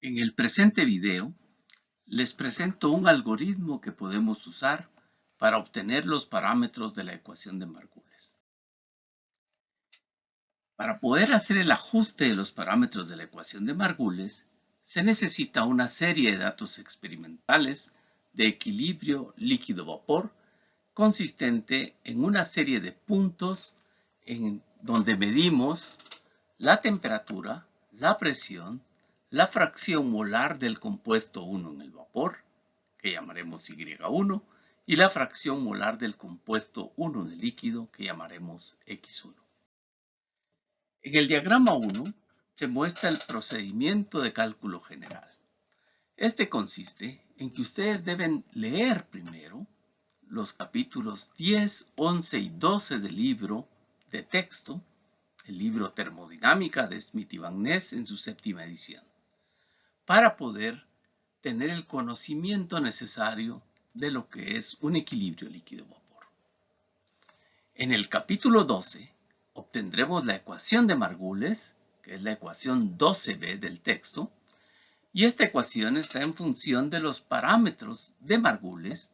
En el presente video les presento un algoritmo que podemos usar para obtener los parámetros de la ecuación de Margules. Para poder hacer el ajuste de los parámetros de la ecuación de Margules, se necesita una serie de datos experimentales de equilibrio líquido-vapor consistente en una serie de puntos en donde medimos la temperatura, la presión, la fracción molar del compuesto 1 en el vapor, que llamaremos Y1, y la fracción molar del compuesto 1 en el líquido, que llamaremos X1. En el diagrama 1 se muestra el procedimiento de cálculo general. Este consiste en que ustedes deben leer primero los capítulos 10, 11 y 12 del libro de texto, el libro Termodinámica de Smith y Van Ness en su séptima edición para poder tener el conocimiento necesario de lo que es un equilibrio líquido-vapor. En el capítulo 12 obtendremos la ecuación de Margules, que es la ecuación 12b del texto, y esta ecuación está en función de los parámetros de Margules,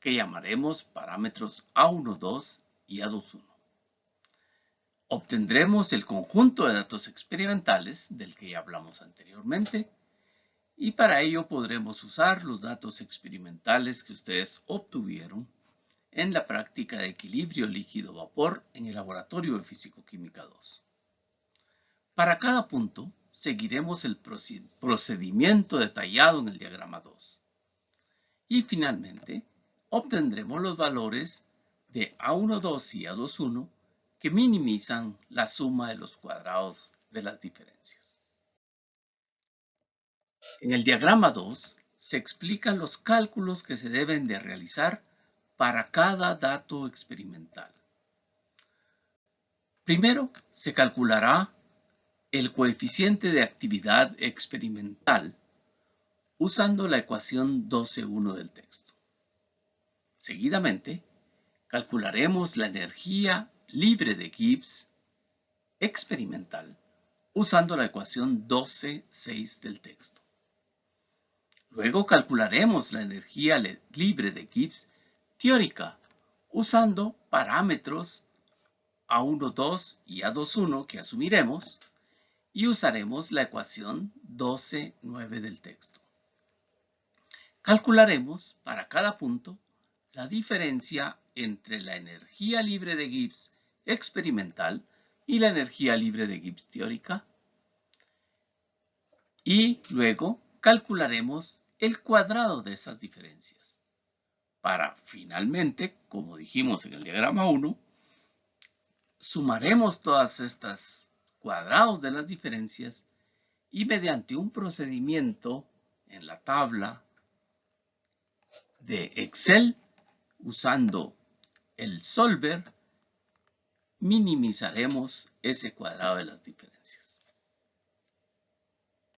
que llamaremos parámetros A12 y A21. Obtendremos el conjunto de datos experimentales del que ya hablamos anteriormente, y para ello podremos usar los datos experimentales que ustedes obtuvieron en la práctica de equilibrio líquido-vapor en el laboratorio de Físico-Química 2. Para cada punto, seguiremos el procedimiento detallado en el diagrama 2. Y finalmente, obtendremos los valores de A12 y A21 que minimizan la suma de los cuadrados de las diferencias. En el diagrama 2 se explican los cálculos que se deben de realizar para cada dato experimental. Primero, se calculará el coeficiente de actividad experimental usando la ecuación 12.1 del texto. Seguidamente, calcularemos la energía libre de Gibbs experimental usando la ecuación 12.6 del texto. Luego calcularemos la energía libre de Gibbs teórica usando parámetros A12 y A21 que asumiremos y usaremos la ecuación 12.9 del texto. Calcularemos para cada punto la diferencia entre la energía libre de Gibbs experimental y la energía libre de Gibbs teórica y luego calcularemos el cuadrado de esas diferencias. Para finalmente, como dijimos en el diagrama 1, sumaremos todas estas cuadrados de las diferencias y mediante un procedimiento en la tabla de Excel usando el solver minimizaremos ese cuadrado de las diferencias.